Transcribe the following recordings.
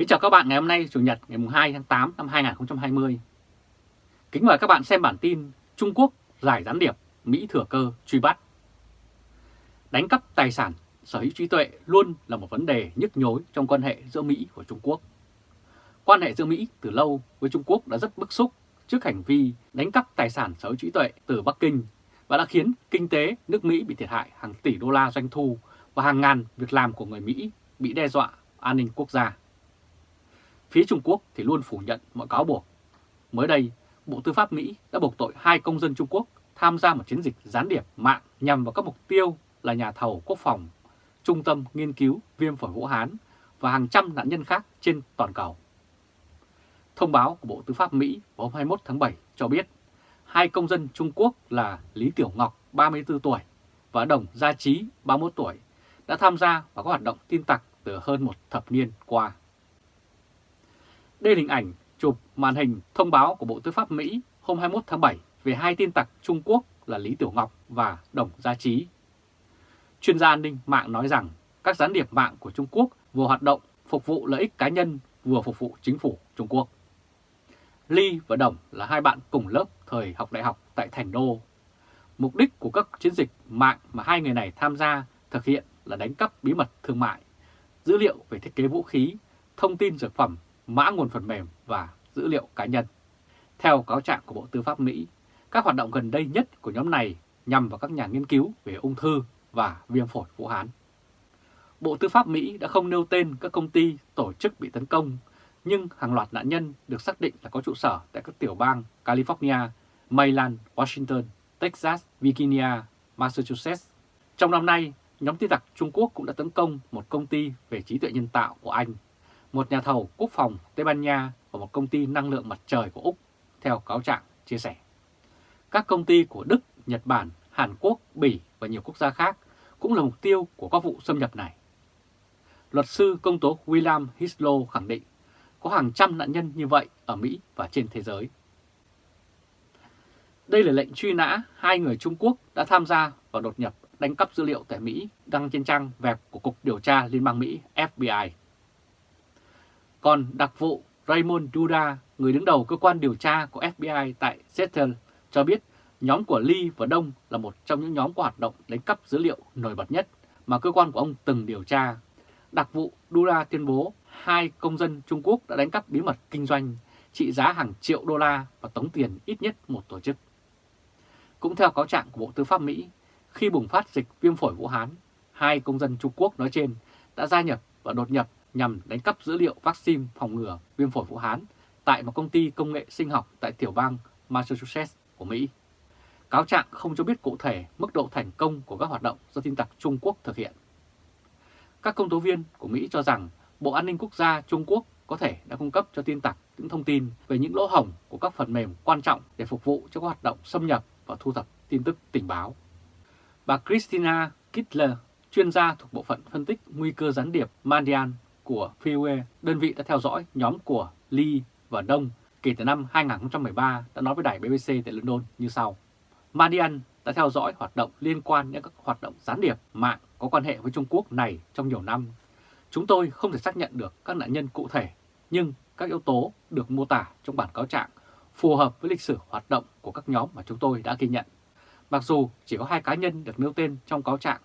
Kính chào các bạn ngày hôm nay Chủ nhật ngày 2 tháng 8 năm 2020. Kính mời các bạn xem bản tin Trung Quốc giải gián điệp, Mỹ thừa cơ truy bắt. Đánh cắp tài sản, sở hữu trí tuệ luôn là một vấn đề nhức nhối trong quan hệ giữa Mỹ và Trung Quốc. Quan hệ giữa Mỹ từ lâu với Trung Quốc đã rất bức xúc trước hành vi đánh cắp tài sản sở hữu trí tuệ từ Bắc Kinh và đã khiến kinh tế nước Mỹ bị thiệt hại hàng tỷ đô la doanh thu và hàng ngàn việc làm của người Mỹ bị đe dọa an ninh quốc gia. Phía Trung Quốc thì luôn phủ nhận mọi cáo buộc. Mới đây, Bộ Tư pháp Mỹ đã buộc tội hai công dân Trung Quốc tham gia một chiến dịch gián điệp mạng nhằm vào các mục tiêu là nhà thầu quốc phòng, trung tâm nghiên cứu viêm phổi Vũ Hán và hàng trăm nạn nhân khác trên toàn cầu. Thông báo của Bộ Tư pháp Mỹ vào hôm 21 tháng 7 cho biết hai công dân Trung Quốc là Lý Tiểu Ngọc 34 tuổi và Đồng Gia Trí 31 tuổi đã tham gia vào các hoạt động tin tặc từ hơn một thập niên qua. Đây là hình ảnh chụp màn hình thông báo của Bộ Tư pháp Mỹ hôm 21 tháng 7 về hai tin tặc Trung Quốc là Lý Tiểu Ngọc và Đồng Gia Trí. Chuyên gia an ninh mạng nói rằng các gián điệp mạng của Trung Quốc vừa hoạt động phục vụ lợi ích cá nhân vừa phục vụ chính phủ Trung Quốc. Ly và Đồng là hai bạn cùng lớp thời học đại học tại Thành Đô. Mục đích của các chiến dịch mạng mà hai người này tham gia thực hiện là đánh cắp bí mật thương mại, dữ liệu về thiết kế vũ khí, thông tin dược phẩm mã nguồn phần mềm và dữ liệu cá nhân. Theo cáo trạng của Bộ Tư pháp Mỹ, các hoạt động gần đây nhất của nhóm này nhằm vào các nhà nghiên cứu về ung thư và viêm phổi Vũ Hán. Bộ Tư pháp Mỹ đã không nêu tên các công ty, tổ chức bị tấn công, nhưng hàng loạt nạn nhân được xác định là có trụ sở tại các tiểu bang California, Maryland, Washington, Texas, Virginia, Massachusetts. Trong năm nay, nhóm tin tặc Trung Quốc cũng đã tấn công một công ty về trí tuệ nhân tạo của Anh một nhà thầu quốc phòng Tây Ban Nha và một công ty năng lượng mặt trời của Úc, theo cáo trạng chia sẻ. Các công ty của Đức, Nhật Bản, Hàn Quốc, Bỉ và nhiều quốc gia khác cũng là mục tiêu của các vụ xâm nhập này. Luật sư công tố William Hislow khẳng định có hàng trăm nạn nhân như vậy ở Mỹ và trên thế giới. Đây là lệnh truy nã hai người Trung Quốc đã tham gia vào đột nhập đánh cắp dữ liệu tại Mỹ đăng trên trang web của Cục Điều tra Liên bang Mỹ FBI. Còn đặc vụ Raymond Duda, người đứng đầu cơ quan điều tra của FBI tại Seattle, cho biết nhóm của Lee và Đông là một trong những nhóm có hoạt động đánh cắp dữ liệu nổi bật nhất mà cơ quan của ông từng điều tra. Đặc vụ Duda tuyên bố hai công dân Trung Quốc đã đánh cắp bí mật kinh doanh trị giá hàng triệu đô la và tống tiền ít nhất một tổ chức. Cũng theo cáo trạng của Bộ Tư pháp Mỹ, khi bùng phát dịch viêm phổi Vũ Hán, hai công dân Trung Quốc nói trên đã gia nhập và đột nhập nhằm đánh cắp dữ liệu vaccine phòng ngừa viêm phổi Vũ Hán tại một công ty công nghệ sinh học tại tiểu bang Massachusetts của Mỹ. Cáo trạng không cho biết cụ thể mức độ thành công của các hoạt động do tin tặc Trung Quốc thực hiện. Các công tố viên của Mỹ cho rằng Bộ An ninh Quốc gia Trung Quốc có thể đã cung cấp cho tin tặc những thông tin về những lỗ hổng của các phần mềm quan trọng để phục vụ cho các hoạt động xâm nhập và thu thập tin tức tình báo. Bà Christina Kittler, chuyên gia thuộc bộ phận phân tích nguy cơ gián điệp Mandian của Freeway, đơn vị đã theo dõi nhóm của Lee và Đông kể từ năm 2013 đã nói với đài BBC tại London như sau. Madian đã theo dõi hoạt động liên quan đến các hoạt động gián điệp mạng có quan hệ với Trung Quốc này trong nhiều năm. Chúng tôi không thể xác nhận được các nạn nhân cụ thể, nhưng các yếu tố được mô tả trong bản cáo trạng phù hợp với lịch sử hoạt động của các nhóm mà chúng tôi đã ghi nhận. Mặc dù chỉ có hai cá nhân được nêu tên trong cáo trạng,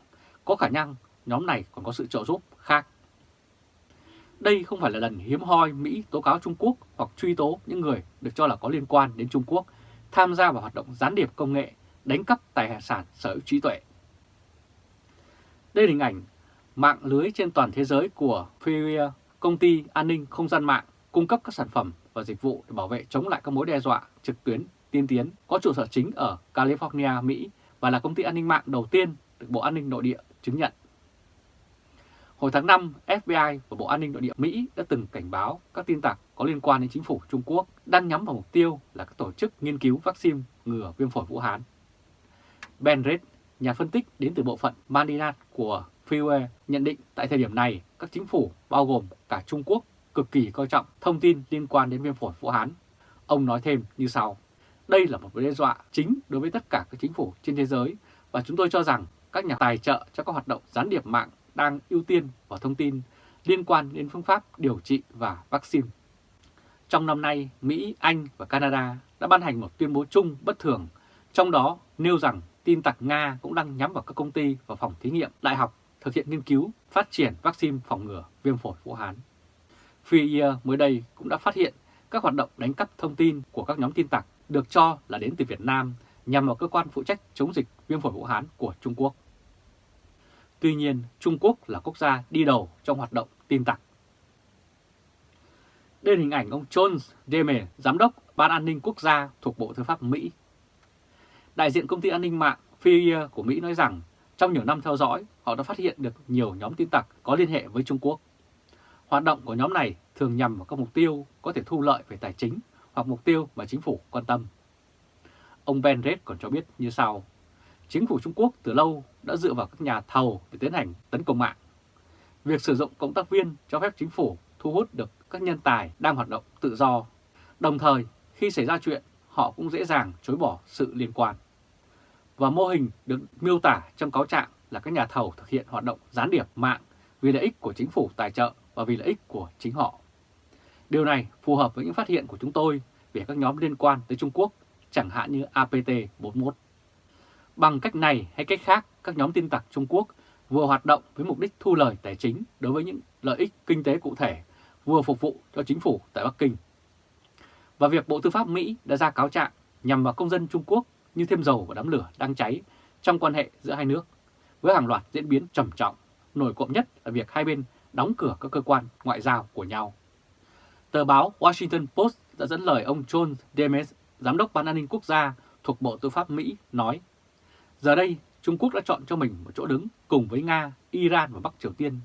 có khả năng nhóm này còn có sự trợ giúp khác đây không phải là lần hiếm hoi Mỹ tố cáo Trung Quốc hoặc truy tố những người được cho là có liên quan đến Trung Quốc tham gia vào hoạt động gián điệp công nghệ, đánh cắp tài sản sở hữu trí tuệ. Đây là hình ảnh mạng lưới trên toàn thế giới của Feria, công ty an ninh không gian mạng cung cấp các sản phẩm và dịch vụ để bảo vệ chống lại các mối đe dọa trực tuyến tiên tiến, có trụ sở chính ở California, Mỹ và là công ty an ninh mạng đầu tiên được Bộ An ninh Nội địa chứng nhận. Hồi tháng 5, FBI và Bộ An ninh Nội địa Mỹ đã từng cảnh báo các tin tặc có liên quan đến chính phủ Trung Quốc đang nhắm vào mục tiêu là các tổ chức nghiên cứu vaccine ngừa viêm phổi Vũ Hán. Ben Red, nhà phân tích đến từ bộ phận Manila của Freeway nhận định tại thời điểm này các chính phủ bao gồm cả Trung Quốc cực kỳ coi trọng thông tin liên quan đến viêm phổi Vũ Hán. Ông nói thêm như sau, đây là một mối đe dọa chính đối với tất cả các chính phủ trên thế giới và chúng tôi cho rằng các nhà tài trợ cho các hoạt động gián điệp mạng đang ưu tiên vào thông tin liên quan đến phương pháp điều trị và vaccine. Trong năm nay, Mỹ, Anh và Canada đã ban hành một tuyên bố chung bất thường, trong đó nêu rằng tin tặc Nga cũng đang nhắm vào các công ty và phòng thí nghiệm đại học thực hiện nghiên cứu phát triển vaccine phòng ngừa viêm phổi Vũ Hán. Free mới đây cũng đã phát hiện các hoạt động đánh cắp thông tin của các nhóm tin tặc được cho là đến từ Việt Nam nhằm vào cơ quan phụ trách chống dịch viêm phổi Vũ Hán của Trung Quốc. Tuy nhiên, Trung Quốc là quốc gia đi đầu trong hoạt động tin tặc. Đây là hình ảnh ông John Demer, Giám đốc Ban An ninh Quốc gia thuộc Bộ Tư pháp Mỹ. Đại diện công ty an ninh mạng FIA của Mỹ nói rằng trong nhiều năm theo dõi, họ đã phát hiện được nhiều nhóm tin tặc có liên hệ với Trung Quốc. Hoạt động của nhóm này thường nhằm vào các mục tiêu có thể thu lợi về tài chính hoặc mục tiêu mà chính phủ quan tâm. Ông Ben Red còn cho biết như sau. Chính phủ Trung Quốc từ lâu đã dựa vào các nhà thầu để tiến hành tấn công mạng. Việc sử dụng cộng tác viên cho phép chính phủ thu hút được các nhân tài đang hoạt động tự do. Đồng thời, khi xảy ra chuyện, họ cũng dễ dàng chối bỏ sự liên quan. Và mô hình được miêu tả trong cáo trạng là các nhà thầu thực hiện hoạt động gián điệp mạng vì lợi ích của chính phủ tài trợ và vì lợi ích của chính họ. Điều này phù hợp với những phát hiện của chúng tôi về các nhóm liên quan tới Trung Quốc, chẳng hạn như APT-41. Bằng cách này hay cách khác, các nhóm tin tặc Trung Quốc vừa hoạt động với mục đích thu lời tài chính đối với những lợi ích kinh tế cụ thể, vừa phục vụ cho chính phủ tại Bắc Kinh. Và việc Bộ Tư pháp Mỹ đã ra cáo trạng nhằm vào công dân Trung Quốc như thêm dầu vào đám lửa đang cháy trong quan hệ giữa hai nước, với hàng loạt diễn biến trầm trọng, nổi cộm nhất là việc hai bên đóng cửa các cơ quan ngoại giao của nhau. Tờ báo Washington Post đã dẫn lời ông John Demes, Giám đốc Ban an ninh quốc gia thuộc Bộ Tư pháp Mỹ, nói Giờ đây, Trung Quốc đã chọn cho mình một chỗ đứng cùng với Nga, Iran và Bắc Triều Tiên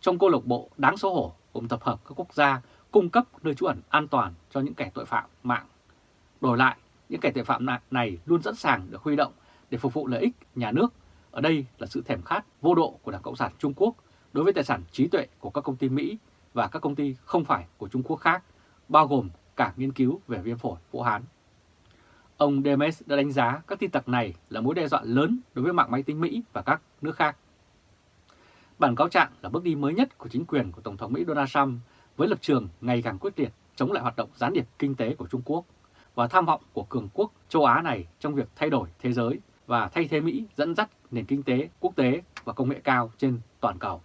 trong câu lạc bộ đáng xấu hổ gồm tập hợp các quốc gia cung cấp nơi trú ẩn an toàn cho những kẻ tội phạm mạng. Đổi lại, những kẻ tội phạm này luôn sẵn sàng được huy động để phục vụ lợi ích nhà nước. Ở đây là sự thèm khát vô độ của Đảng Cộng sản Trung Quốc đối với tài sản trí tuệ của các công ty Mỹ và các công ty không phải của Trung Quốc khác, bao gồm cả nghiên cứu về viêm phổi Vũ Hán. Ông Demes đã đánh giá các tin tặc này là mối đe dọa lớn đối với mạng máy tính Mỹ và các nước khác. Bản cáo trạng là bước đi mới nhất của chính quyền của Tổng thống Mỹ Donald Trump với lập trường ngày càng quyết liệt chống lại hoạt động gián điệp kinh tế của Trung Quốc và tham vọng của cường quốc châu Á này trong việc thay đổi thế giới và thay thế Mỹ dẫn dắt nền kinh tế quốc tế và công nghệ cao trên toàn cầu.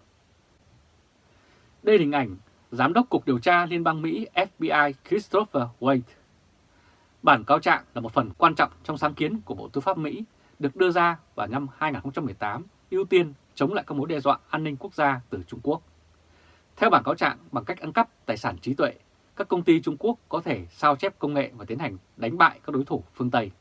Đây là hình ảnh Giám đốc Cục Điều tra Liên bang Mỹ FBI Christopher Wade. Bản cáo trạng là một phần quan trọng trong sáng kiến của Bộ Tư pháp Mỹ được đưa ra vào năm 2018 ưu tiên chống lại các mối đe dọa an ninh quốc gia từ Trung Quốc. Theo bản cáo trạng, bằng cách ăn cắp tài sản trí tuệ, các công ty Trung Quốc có thể sao chép công nghệ và tiến hành đánh bại các đối thủ phương Tây.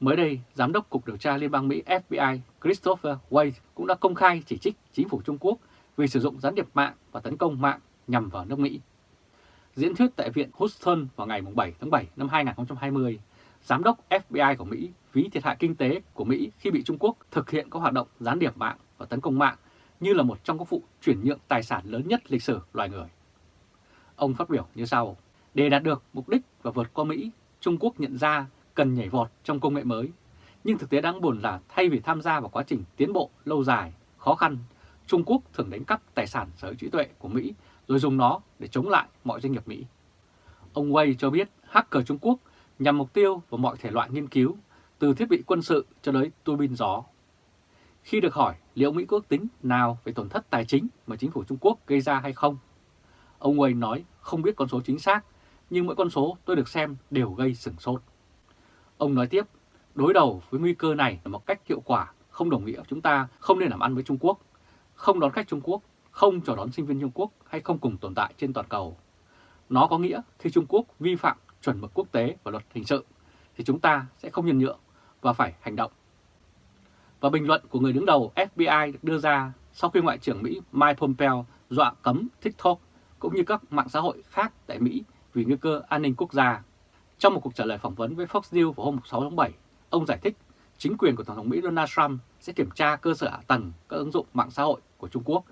Mới đây, Giám đốc Cục Điều tra Liên bang Mỹ FBI Christopher Wade cũng đã công khai chỉ trích chính phủ Trung Quốc vì sử dụng gián điệp mạng và tấn công mạng nhằm vào nước Mỹ. Diễn thuyết tại Viện Houston vào ngày 7 tháng 7 năm 2020, Giám đốc FBI của Mỹ ví thiệt hại kinh tế của Mỹ khi bị Trung Quốc thực hiện các hoạt động gián điệp mạng và tấn công mạng như là một trong các vụ chuyển nhượng tài sản lớn nhất lịch sử loài người. Ông phát biểu như sau, để đạt được mục đích và vượt qua Mỹ, Trung Quốc nhận ra cần nhảy vọt trong công nghệ mới. Nhưng thực tế đáng buồn là thay vì tham gia vào quá trình tiến bộ lâu dài, khó khăn, Trung Quốc thường đánh cắp tài sản sở hữu trí tuệ của Mỹ rồi dùng nó để chống lại mọi doanh nghiệp Mỹ. Ông Wei cho biết hacker Trung Quốc nhằm mục tiêu vào mọi thể loại nghiên cứu, từ thiết bị quân sự cho tới tua bin gió. Khi được hỏi liệu Mỹ có tính nào về tổn thất tài chính mà chính phủ Trung Quốc gây ra hay không, ông Wei nói không biết con số chính xác, nhưng mỗi con số tôi được xem đều gây sửng sốt. Ông nói tiếp, đối đầu với nguy cơ này là một cách hiệu quả không đồng nghĩa chúng ta không nên làm ăn với Trung Quốc, không đón khách Trung Quốc, không chào đón sinh viên Trung Quốc hay không cùng tồn tại trên toàn cầu. Nó có nghĩa khi Trung Quốc vi phạm chuẩn mực quốc tế và luật hình sự thì chúng ta sẽ không nhân nhượng và phải hành động. Và bình luận của người đứng đầu FBI được đưa ra sau khi Ngoại trưởng Mỹ Mike Pompeo dọa cấm TikTok cũng như các mạng xã hội khác tại Mỹ vì nguy cơ an ninh quốc gia. Trong một cuộc trả lời phỏng vấn với Fox News vào hôm 6 tháng 7, ông giải thích chính quyền của Tổng thống Mỹ Donald Trump sẽ kiểm tra cơ sở hạ tầng các ứng dụng mạng xã hội của Trung Quốc,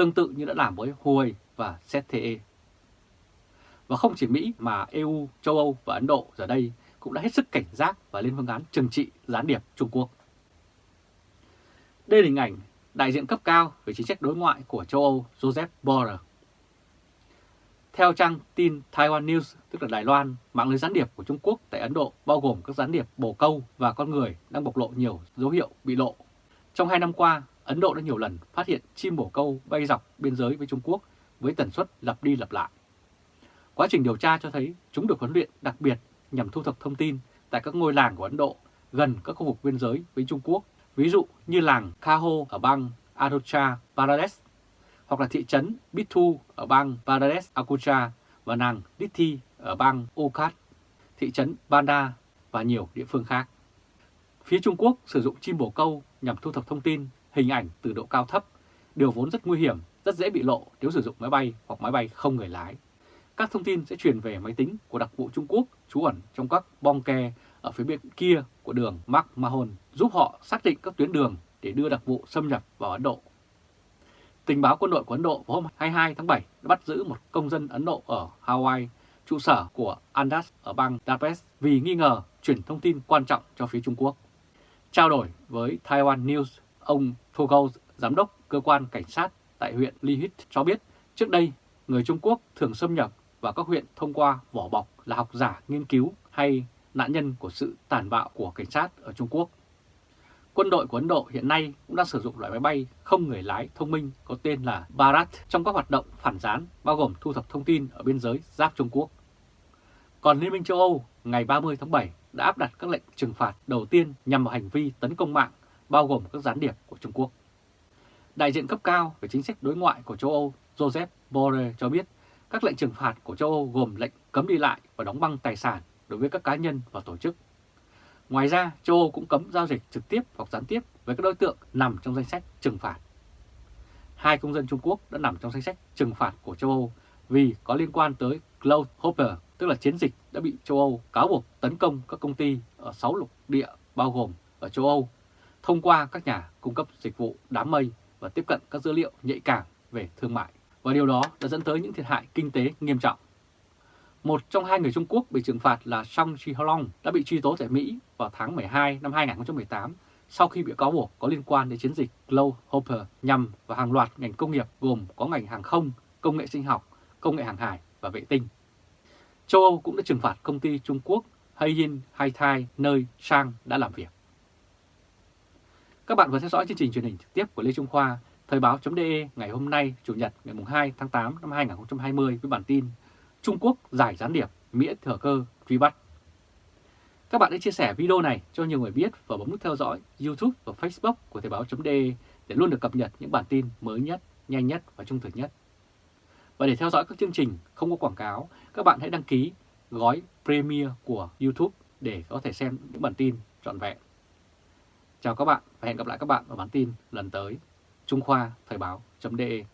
tương tự như đã làm với Huawei và ZTE. Và không chỉ Mỹ mà EU, châu Âu và Ấn Độ giờ đây cũng đã hết sức cảnh giác và lên phương án trừng trị gián điệp Trung Quốc. Đây là hình ảnh đại diện cấp cao về chính sách đối ngoại của châu Âu Joseph Borrell. Theo trang tin Taiwan News, tức là Đài Loan, mạng lưới gián điệp của Trung Quốc tại Ấn Độ bao gồm các gián điệp bồ câu và con người đang bộc lộ nhiều dấu hiệu bị lộ. Trong hai năm qua, Ấn Độ đã nhiều lần phát hiện chim bồ câu bay dọc biên giới với Trung Quốc với tần suất lặp đi lặp lại. Quá trình điều tra cho thấy chúng được huấn luyện đặc biệt nhằm thu thập thông tin tại các ngôi làng của Ấn Độ gần các khu vực biên giới với Trung Quốc, ví dụ như làng Kaho ở bang Arunachal Pradesh, hoặc là thị trấn Bithu ở bang Pradesh Akucha và nàng Dithi ở bang Okhat, thị trấn Banda và nhiều địa phương khác. Phía Trung Quốc sử dụng chim bồ câu nhằm thu thập thông tin, hình ảnh từ độ cao thấp, điều vốn rất nguy hiểm, rất dễ bị lộ nếu sử dụng máy bay hoặc máy bay không người lái. Các thông tin sẽ truyền về máy tính của đặc vụ Trung Quốc trú ẩn trong các bong ke ở phía bên kia của đường Mark Mahon, giúp họ xác định các tuyến đường để đưa đặc vụ xâm nhập vào Ấn Độ. Tình báo quân đội của Ấn Độ vào hôm 22 tháng 7 đã bắt giữ một công dân Ấn Độ ở Hawaii, trụ sở của Andas ở bang Dapes vì nghi ngờ chuyển thông tin quan trọng cho phía Trung Quốc. Trao đổi với Taiwan News, ông Fogel, giám đốc cơ quan cảnh sát tại huyện Lihit cho biết trước đây người Trung Quốc thường xâm nhập vào các huyện thông qua vỏ bọc là học giả nghiên cứu hay nạn nhân của sự tàn bạo của cảnh sát ở Trung Quốc. Quân đội của Ấn Độ hiện nay cũng đang sử dụng loại máy bay không người lái thông minh có tên là Bharat trong các hoạt động phản gián bao gồm thu thập thông tin ở biên giới giáp Trung Quốc. Còn Liên minh châu Âu ngày 30 tháng 7 đã áp đặt các lệnh trừng phạt đầu tiên nhằm vào hành vi tấn công mạng bao gồm các gián điệp của Trung Quốc. Đại diện cấp cao về chính sách đối ngoại của châu Âu Joseph Borrell cho biết các lệnh trừng phạt của châu Âu gồm lệnh cấm đi lại và đóng băng tài sản đối với các cá nhân và tổ chức. Ngoài ra, châu Âu cũng cấm giao dịch trực tiếp hoặc gián tiếp với các đối tượng nằm trong danh sách trừng phạt. Hai công dân Trung Quốc đã nằm trong danh sách trừng phạt của châu Âu vì có liên quan tới Cloud Hopper, tức là chiến dịch đã bị châu Âu cáo buộc tấn công các công ty ở 6 lục địa bao gồm ở châu Âu thông qua các nhà cung cấp dịch vụ đám mây và tiếp cận các dữ liệu nhạy cảm về thương mại. Và điều đó đã dẫn tới những thiệt hại kinh tế nghiêm trọng. Một trong hai người Trung Quốc bị trừng phạt là Song Chi-long đã bị truy tố tại Mỹ vào tháng 12 năm 2018 sau khi bị cáo buộc có liên quan đến chiến dịch Glow Hopper nhằm vào hàng loạt ngành công nghiệp gồm có ngành hàng không, công nghệ sinh học, công nghệ hàng hải và vệ tinh. Châu Âu cũng đã trừng phạt công ty Trung Quốc Haiyin Haitai nơi Sang đã làm việc. Các bạn vừa theo dõi chương trình truyền hình trực tiếp của Lê Trung Khoa, Thời báo.de ngày hôm nay, Chủ nhật ngày 2 tháng 8 năm 2020 với bản tin Trung Quốc giải gián điệp, Mỹ thừa cơ truy bắt. Các bạn hãy chia sẻ video này cho nhiều người biết và bấm nút theo dõi YouTube và Facebook của Thời báo.de để luôn được cập nhật những bản tin mới nhất, nhanh nhất và trung thực nhất. Và để theo dõi các chương trình không có quảng cáo, các bạn hãy đăng ký gói Premier của YouTube để có thể xem những bản tin trọn vẹn. Chào các bạn và hẹn gặp lại các bạn ở bản tin lần tới. Trung Khoa Thời báo.de